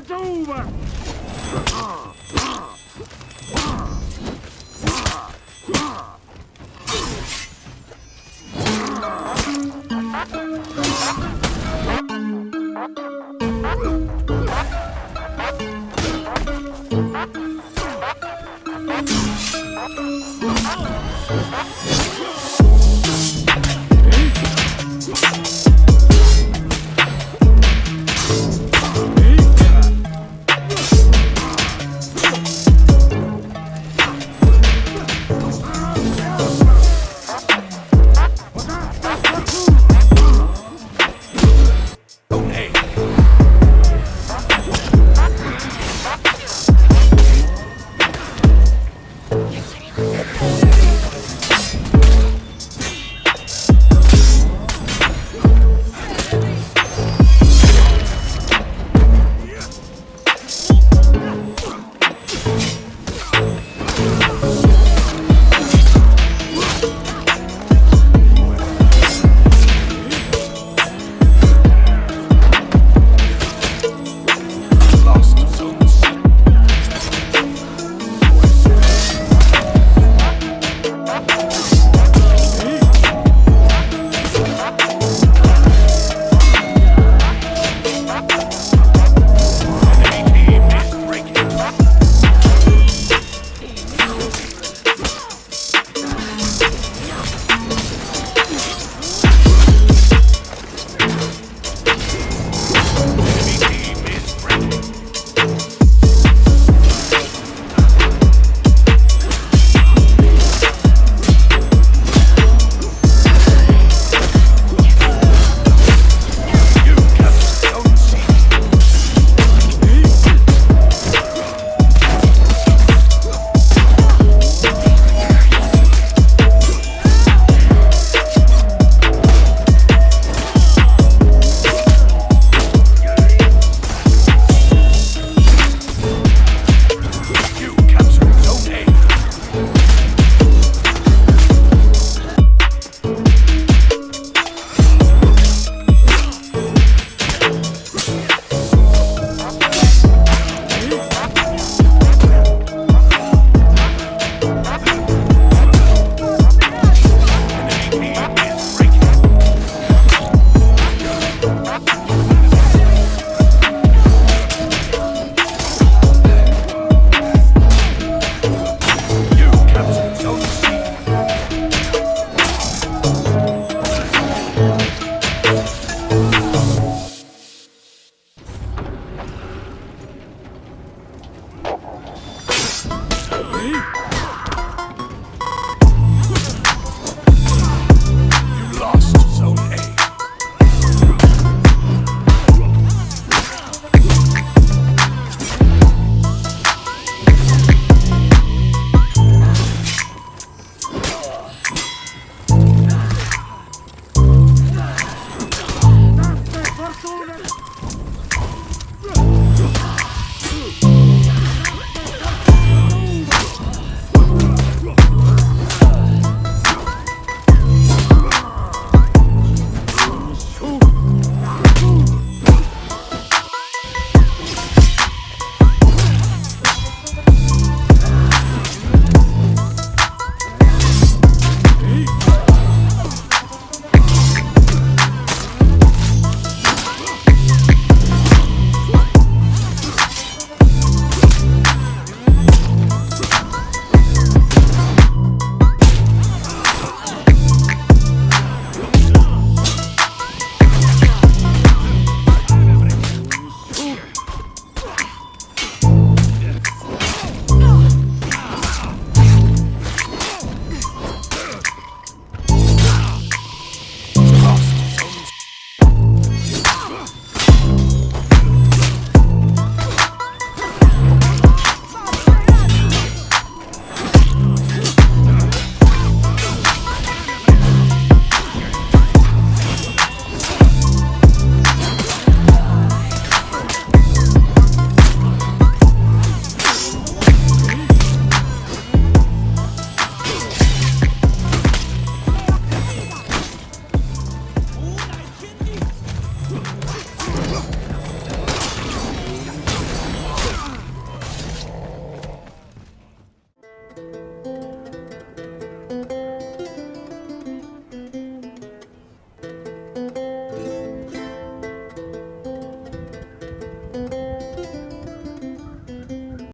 It's over! Uh-huh.